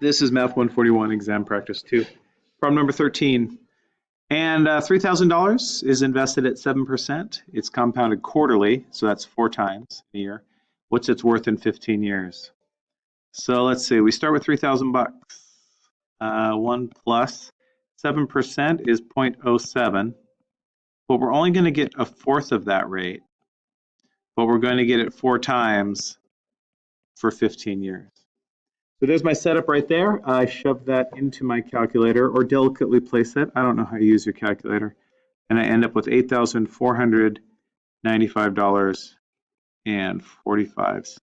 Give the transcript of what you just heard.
This is Math 141 exam practice two. Problem number 13. And uh, $3,000 is invested at 7%. It's compounded quarterly, so that's four times a year. What's its worth in 15 years? So let's see, we start with 3,000 bucks. Uh, 1 plus 7% is 0.07, but we're only going to get a fourth of that rate, but we're going to get it four times for 15 years. So there's my setup right there. I shove that into my calculator or delicately place it. I don't know how you use your calculator. And I end up with $8,495.45.